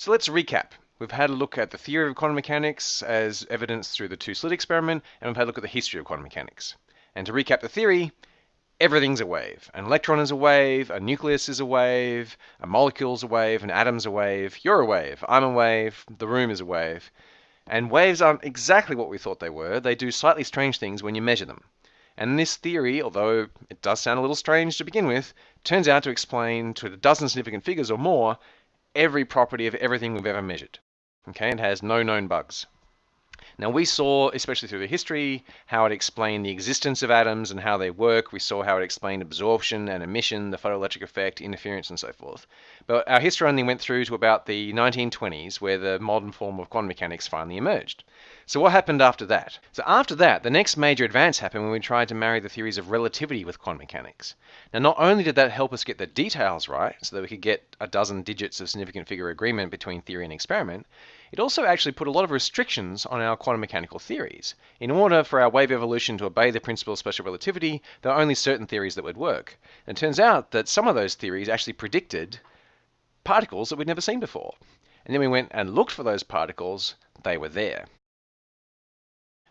So let's recap. We've had a look at the theory of quantum mechanics as evidenced through the two-slit experiment, and we've had a look at the history of quantum mechanics. And to recap the theory, everything's a wave. An electron is a wave, a nucleus is a wave, a molecule's a wave, an atom's a wave, you're a wave, I'm a wave, the room is a wave. And waves aren't exactly what we thought they were. They do slightly strange things when you measure them. And this theory, although it does sound a little strange to begin with, turns out to explain to a dozen significant figures or more every property of everything we've ever measured. Okay, it has no known bugs. Now we saw, especially through the history, how it explained the existence of atoms and how they work. We saw how it explained absorption and emission, the photoelectric effect, interference, and so forth. But our history only went through to about the 1920s, where the modern form of quantum mechanics finally emerged. So what happened after that? So after that, the next major advance happened when we tried to marry the theories of relativity with quantum mechanics. Now, not only did that help us get the details right, so that we could get a dozen digits of significant figure agreement between theory and experiment, it also actually put a lot of restrictions on our quantum mechanical theories. In order for our wave evolution to obey the principle of special relativity, there are only certain theories that would work. And it turns out that some of those theories actually predicted particles that we'd never seen before. And then we went and looked for those particles, they were there.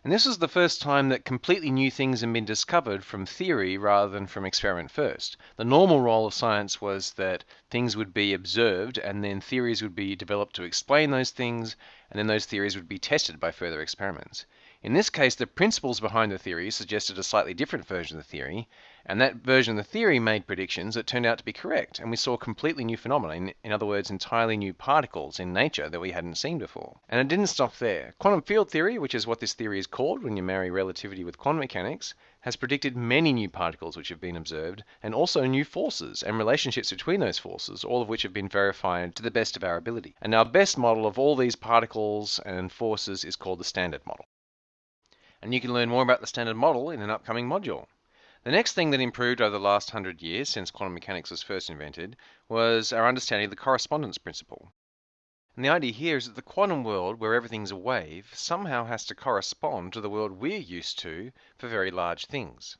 And this was the first time that completely new things had been discovered from theory rather than from experiment first. The normal role of science was that things would be observed and then theories would be developed to explain those things, and then those theories would be tested by further experiments. In this case, the principles behind the theory suggested a slightly different version of the theory, and that version of the theory made predictions that turned out to be correct, and we saw completely new phenomena, in, other words, entirely new particles in nature that we hadn't seen before. And it didn't stop there. Quantum field theory, which is what this theory is called when you marry relativity with quantum mechanics, has predicted many new particles which have been observed, and also new forces and relationships between those forces, all of which have been verified to the best of our ability. And our best model of all these particles and forces is called the Standard Model. And you can learn more about the Standard Model in an upcoming module. The next thing that improved over the last hundred years since quantum mechanics was first invented was our understanding of the correspondence principle. And the idea here is that the quantum world, where everything's a wave, somehow has to correspond to the world we're used to for very large things.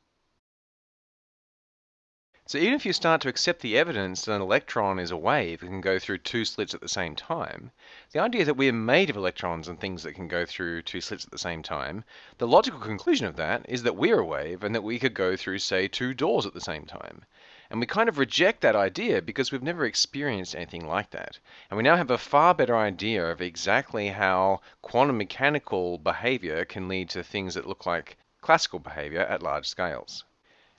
So even if you start to accept the evidence that an electron is a wave and can go through two slits at the same time, the idea that we are made of electrons and things that can go through two slits at the same time, the logical conclusion of that is that we're a wave and that we could go through, say, two doors at the same time. And we kind of reject that idea because we've never experienced anything like that. And we now have a far better idea of exactly how quantum mechanical behavior can lead to things that look like classical behavior at large scales.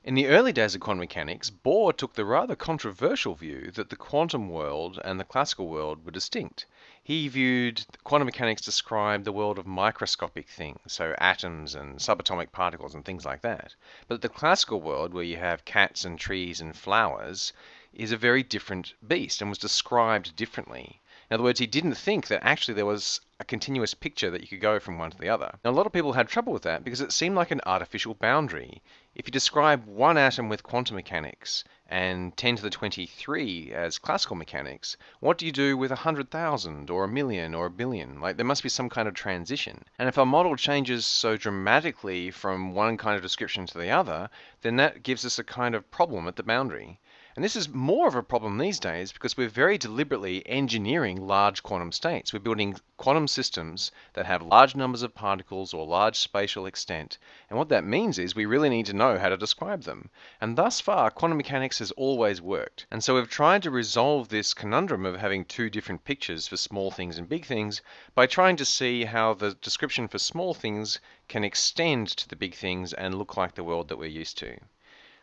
In the early days of quantum mechanics, Bohr took the rather controversial view that the quantum world and the classical world were distinct. He viewed quantum mechanics described the world of microscopic things, so atoms and subatomic particles and things like that. But the classical world, where you have cats and trees and flowers, is a very different beast and was described differently. In other words, he didn't think that actually there was a continuous picture that you could go from one to the other. Now, a lot of people had trouble with that because it seemed like an artificial boundary. If you describe one atom with quantum mechanics and 10 to the 23 as classical mechanics, what do you do with 100,000 or a million or a billion? Like, there must be some kind of transition. And if our model changes so dramatically from one kind of description to the other, then that gives us a kind of problem at the boundary. And this is more of a problem these days because we're very deliberately engineering large quantum states. We're building quantum systems that have large numbers of particles or large spatial extent. And what that means is we really need to know how to describe them. And thus far, quantum mechanics has always worked. And so we've tried to resolve this conundrum of having two different pictures for small things and big things by trying to see how the description for small things can extend to the big things and look like the world that we're used to.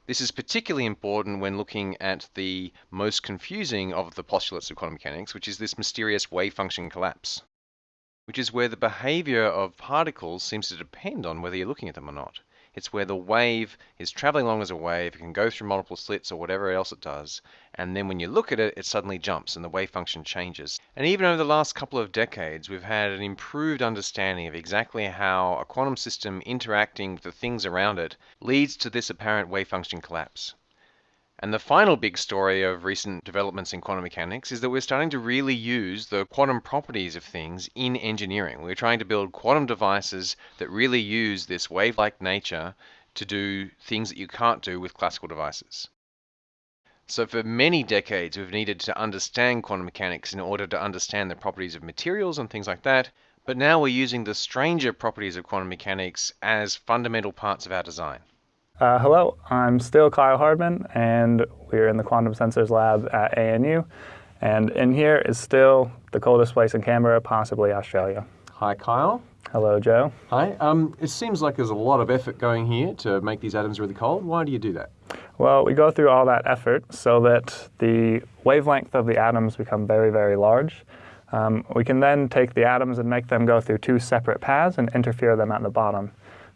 This is particularly important when looking at the most confusing of the postulates of quantum mechanics, which is this mysterious wave function collapse, which is where the behavior of particles seems to depend on whether you're looking at them or not. It's where the wave is traveling along as a wave, it can go through multiple slits or whatever else it does, and then when you look at it, it suddenly jumps and the wave function changes. And even over the last couple of decades, we've had an improved understanding of exactly how a quantum system interacting with the things around it leads to this apparent wave function collapse. And the final big story of recent developments in quantum mechanics is that we're starting to really use the quantum properties of things in engineering. We're trying to build quantum devices that really use this wave like nature to do things that you can't do with classical devices. So, for many decades, we've needed to understand quantum mechanics in order to understand the properties of materials and things like that. But now we're using the stranger properties of quantum mechanics as fundamental parts of our design. Uh, hello, I'm still Kyle Hardman, and we're in the Quantum Sensors Lab at ANU. And in here is still the coldest place in Canberra, possibly Australia. Hi, Kyle. Hello, Joe. Hi. Um, it seems like there's a lot of effort going here to make these atoms really cold. Why do you do that? Well, we go through all that effort so that the wavelength of the atoms become very, very large. Um, we can then take the atoms and make them go through two separate paths and interfere them at the bottom.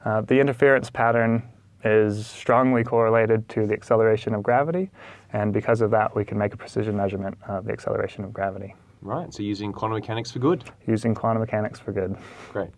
Uh, the interference pattern is strongly correlated to the acceleration of gravity, and because of that, we can make a precision measurement of the acceleration of gravity. Right, so using quantum mechanics for good. Using quantum mechanics for good. Great.